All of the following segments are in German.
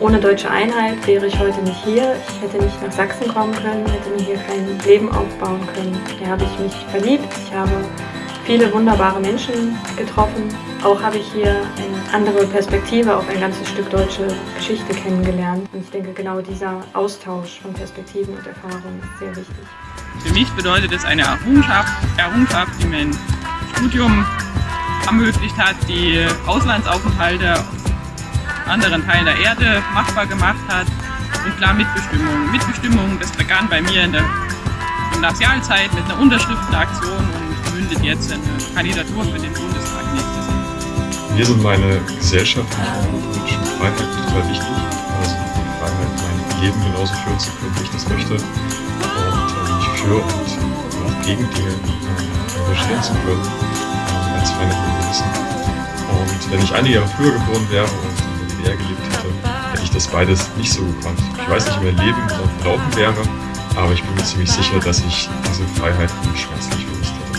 Ohne deutsche Einheit wäre ich heute nicht hier. Ich hätte nicht nach Sachsen kommen können, hätte mir hier kein Leben aufbauen können. Hier habe ich mich verliebt, ich habe viele wunderbare Menschen getroffen. Auch habe ich hier eine andere Perspektive auf ein ganzes Stück deutsche Geschichte kennengelernt. Und ich denke, genau dieser Austausch von Perspektiven und Erfahrungen ist sehr wichtig. Für mich bedeutet es eine Errungenschaft, Errungenschaft die mein Studium ermöglicht hat, die Auslandsaufenthalte anderen Teilen der Erde machbar gemacht hat. Und klar Mitbestimmung. Mitbestimmung, das begann bei mir in der Gymnasialzeit mit einer Unterschriftenaktion und mündet jetzt in eine Kandidatur für den Bundestag nächstes Jahr. Mir sind meine gesellschaftlichen und politischen Freiheiten total wichtig. Also die Freiheit, mein Leben genauso führen zu können, wie ich das möchte. Und äh, mich für und auch gegen Dinge äh, engagieren zu können. Also ganz feine Gewissen. Und wenn ich einige Jahre früher geboren wäre und DDR gelebt hätte, hätte ich das beides nicht so gekonnt. Ich weiß nicht, wie mein Leben verlaufen wäre, aber ich bin mir ziemlich sicher, dass ich diese Freiheit schmerzlich vermisst hätte.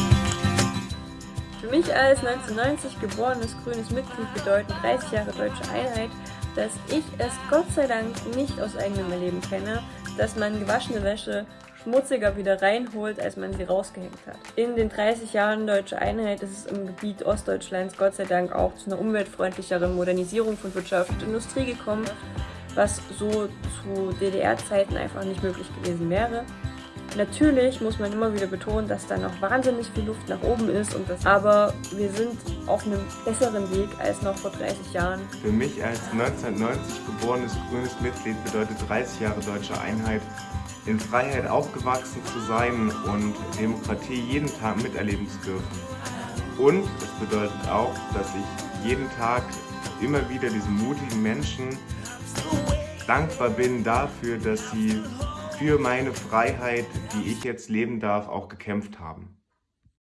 Für mich als 1990 geborenes grünes Mitglied bedeuten 30 Jahre deutsche Einheit, dass ich es Gott sei Dank nicht aus eigenem Erleben kenne, dass man gewaschene Wäsche schmutziger wieder reinholt, als man sie rausgehängt hat. In den 30 Jahren Deutsche Einheit ist es im Gebiet Ostdeutschlands Gott sei Dank auch zu einer umweltfreundlicheren Modernisierung von Wirtschaft und Industrie gekommen, was so zu DDR-Zeiten einfach nicht möglich gewesen wäre. Natürlich muss man immer wieder betonen, dass da noch wahnsinnig viel Luft nach oben ist, und das, aber wir sind auf einem besseren Weg als noch vor 30 Jahren. Für mich als 1990 geborenes grünes Mitglied bedeutet 30 Jahre deutsche Einheit, in Freiheit aufgewachsen zu sein und Demokratie jeden Tag miterleben zu dürfen. Und es bedeutet auch, dass ich jeden Tag immer wieder diesen mutigen Menschen dankbar bin dafür, dass sie für meine Freiheit, die ich jetzt leben darf, auch gekämpft haben.